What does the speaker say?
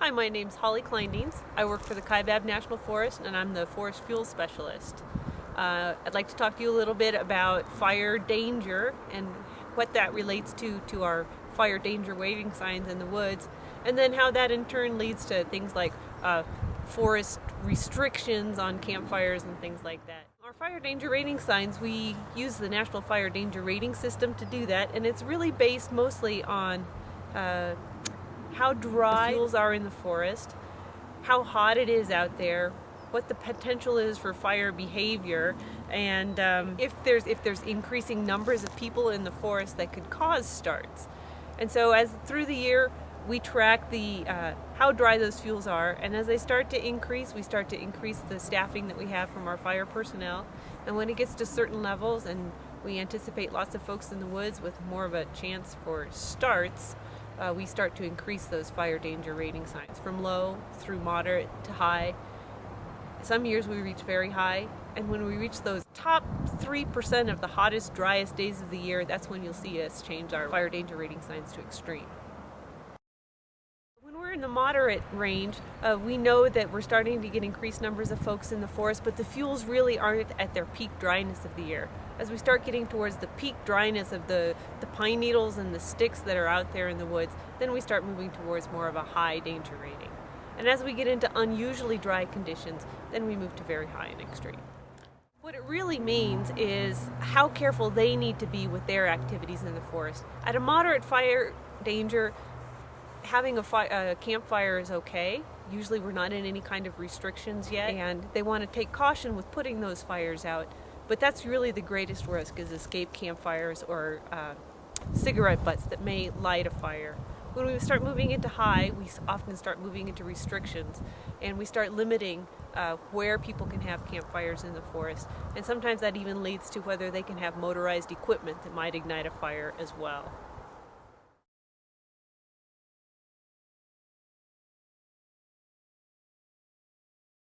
Hi, my name's Holly Kleindienst. I work for the Kaibab National Forest and I'm the Forest Fuel Specialist. Uh, I'd like to talk to you a little bit about fire danger and what that relates to to our fire danger rating signs in the woods and then how that in turn leads to things like uh, forest restrictions on campfires and things like that. Our fire danger rating signs, we use the National Fire Danger Rating System to do that and it's really based mostly on uh, how dry fuels are in the forest, how hot it is out there, what the potential is for fire behavior, and um, if there's if there's increasing numbers of people in the forest that could cause starts. And so as through the year, we track the uh, how dry those fuels are and as they start to increase we start to increase the staffing that we have from our fire personnel and when it gets to certain levels and we anticipate lots of folks in the woods with more of a chance for starts uh, we start to increase those fire danger rating signs from low through moderate to high. Some years we reach very high and when we reach those top 3% of the hottest driest days of the year that's when you'll see us change our fire danger rating signs to extreme in the moderate range, uh, we know that we're starting to get increased numbers of folks in the forest, but the fuels really aren't at their peak dryness of the year. As we start getting towards the peak dryness of the, the pine needles and the sticks that are out there in the woods, then we start moving towards more of a high danger rating. And as we get into unusually dry conditions, then we move to very high and extreme. What it really means is how careful they need to be with their activities in the forest. At a moderate fire danger, having a, a, campfire is okay. Usually we're not in any kind of restrictions yet and they want to take caution with putting those fires out. But that's really the greatest risk is escape campfires or uh, cigarette butts that may light a fire. When we start moving into high, we often start moving into restrictions and we start limiting uh, where people can have campfires in the forest. And sometimes that even leads to whether they can have motorized equipment that might ignite a fire as well.